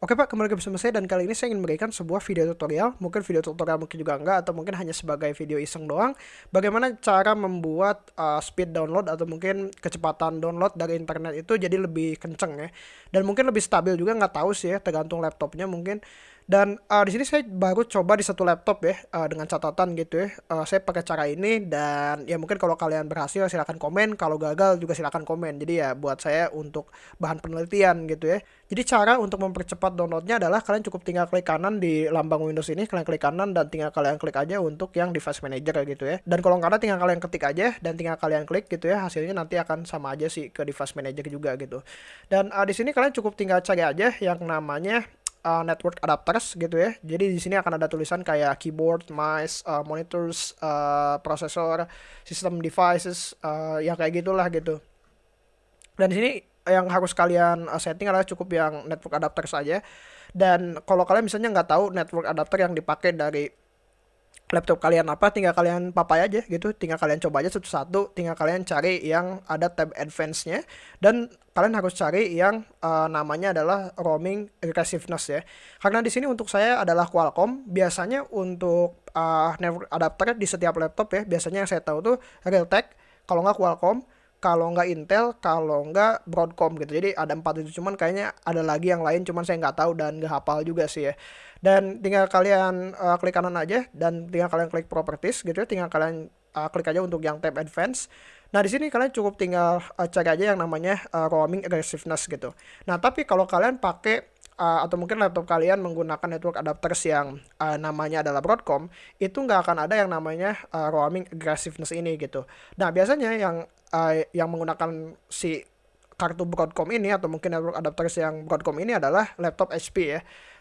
Oke Pak, kembali ke bersama saya dan kali ini saya ingin memberikan sebuah video tutorial, mungkin video tutorial mungkin juga enggak atau mungkin hanya sebagai video iseng doang, bagaimana cara membuat uh, speed download atau mungkin kecepatan download dari internet itu jadi lebih kenceng ya, dan mungkin lebih stabil juga nggak tahu sih ya, tergantung laptopnya mungkin. Dan uh, di sini saya baru coba di satu laptop ya uh, dengan catatan gitu ya. Uh, saya pakai cara ini dan ya mungkin kalau kalian berhasil silahkan komen, kalau gagal juga silahkan komen. Jadi ya buat saya untuk bahan penelitian gitu ya. Jadi cara untuk mempercepat downloadnya adalah kalian cukup tinggal klik kanan di lambang Windows ini, kalian klik kanan dan tinggal kalian klik aja untuk yang device manager gitu ya. Dan kalau nggak ada tinggal kalian ketik aja dan tinggal kalian klik gitu ya, hasilnya nanti akan sama aja sih ke device manager juga gitu. Dan uh, di sini kalian cukup tinggal cari aja yang namanya uh, network adapters gitu ya. Jadi di sini akan ada tulisan kayak keyboard, mouse, uh, monitors, uh, processor, system devices, uh, yang kayak gitulah gitu. Dan di sini yang harus kalian setting adalah cukup yang network adapter saja. Dan kalau kalian misalnya nggak tahu network adapter yang dipakai dari laptop kalian apa tinggal kalian papai aja gitu. Tinggal kalian coba aja satu-satu. Tinggal kalian cari yang ada tab advance-nya. Dan kalian harus cari yang uh, namanya adalah roaming aggressiveness ya. Karena di sini untuk saya adalah Qualcomm. Biasanya untuk uh, adapter di setiap laptop ya biasanya yang saya tahu tuh Realtek. Kalau nggak Qualcomm kalau nggak Intel, kalau nggak Broadcom gitu. Jadi ada empat itu cuman kayaknya ada lagi yang lain cuman saya nggak tahu dan nggak hafal juga sih ya. Dan tinggal kalian uh, klik kanan aja dan tinggal kalian klik properties gitu ya. Tinggal kalian uh, klik aja untuk yang tab advance. Nah, di sini kalian cukup tinggal uh, cari aja yang namanya uh, roaming aggressiveness gitu. Nah, tapi kalau kalian pakai uh, atau mungkin laptop kalian menggunakan network adapters yang uh, namanya adalah Broadcom, itu nggak akan ada yang namanya uh, roaming aggressiveness ini gitu. Nah, biasanya yang uh, yang menggunakan si kartu Broadcom ini atau mungkin network adapters yang Broadcom ini adalah laptop HP ya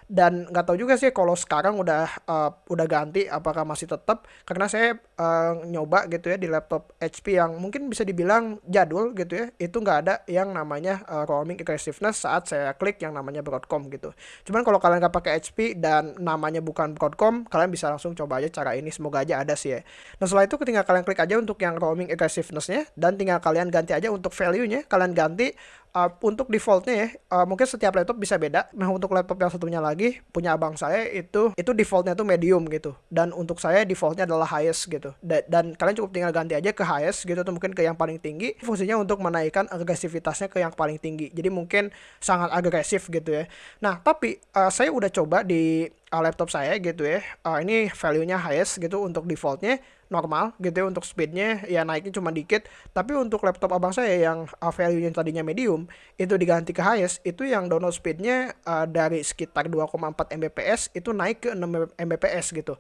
dan nggak tahu juga sih kalau sekarang udah uh, udah ganti apakah masih tetap karena saya uh, nyoba gitu ya di laptop HP yang mungkin bisa dibilang jadul gitu ya. Itu nggak ada yang namanya uh, roaming aggressiveness saat saya klik yang namanya Broadcom gitu. Cuman kalau kalian nggak pakai HP dan namanya bukan Broadcom kalian bisa langsung coba aja cara ini. Semoga aja ada sih ya. Nah setelah itu tinggal kalian klik aja untuk yang roaming aggressivenessnya dan tinggal kalian ganti aja untuk value-nya. Kalian ganti uh, untuk defaultnya ya uh, mungkin setiap laptop bisa beda. Nah untuk laptop yang satunya lagi punya abang saya itu itu defaultnya tuh medium gitu. Dan untuk saya defaultnya adalah highest gitu. Da dan kalian cukup tinggal ganti aja ke highest gitu atau mungkin ke yang paling tinggi. Fungsinya untuk menaikkan agresivitasnya ke yang paling tinggi. Jadi mungkin sangat agresif gitu ya. Nah tapi uh, saya udah coba di uh, laptop saya gitu ya. Uh, ini value-nya highest gitu untuk defaultnya normal gitu ya untuk speednya ya naiknya cuma dikit. Tapi untuk laptop abang saya yang uh, value yang tadinya medium itu diganti ke highest itu yang download speednya uh, dari sekitar 2,4 mbps itu naik ke 6 mbps gitu.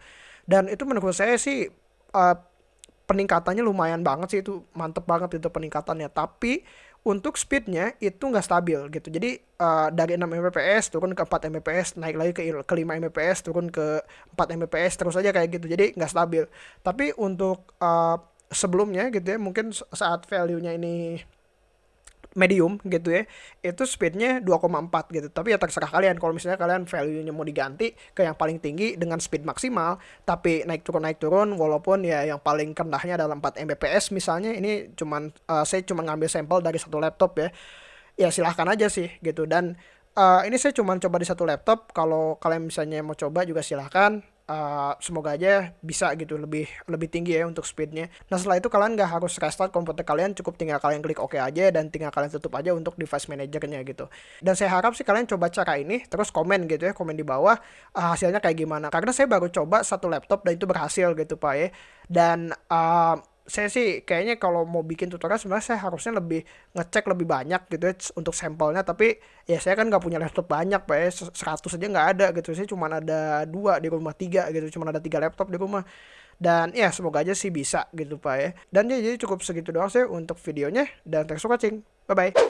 Dan itu menurut saya sih uh, peningkatannya lumayan banget sih itu mantep banget itu peningkatannya. Tapi untuk speednya itu nggak stabil gitu. Jadi uh, dari 6 mbps turun ke 4 mbps naik lagi ke ke 5 mbps turun ke 4 mbps terus aja kayak gitu. Jadi nggak stabil. Tapi untuk uh, sebelumnya gitu ya mungkin saat value-nya ini medium gitu ya itu speednya 2,4 gitu. Tapi ya terserah kalian. Kalau misalnya kalian value-nya mau diganti ke yang paling tinggi dengan speed maksimal tapi naik turun naik turun walaupun ya yang paling rendahnya adalah 4 Mbps misalnya ini cuman uh, saya cuma ngambil sampel dari satu laptop ya ya silahkan aja sih gitu. Dan uh, ini saya cuma coba di satu laptop. Kalau kalian misalnya mau coba juga silahkan uh, semoga aja bisa gitu lebih lebih tinggi ya untuk speednya. Nah setelah itu kalian nggak harus restart komputer kalian, cukup tinggal kalian klik OK aja dan tinggal kalian tutup aja untuk device manajernya gitu. Dan saya harap sih kalian coba cara ini, terus komen gitu ya, komen di bawah uh, hasilnya kayak gimana. Karena saya baru coba satu laptop dan itu berhasil gitu pak ya. Dan uh, saya sih kayaknya kalau mau bikin tutorial sebenarnya saya harusnya lebih ngecek lebih banyak gitu ya untuk sampelnya. Tapi ya saya kan nggak punya laptop banyak pak ya. 100 aja nggak ada gitu. Saya cuma ada dua di rumah tiga gitu. Cuma ada tiga laptop di rumah. Dan ya semoga aja sih bisa gitu pak ya. Dan ya jadi cukup segitu doang sih untuk videonya. Dan thanks for bye bye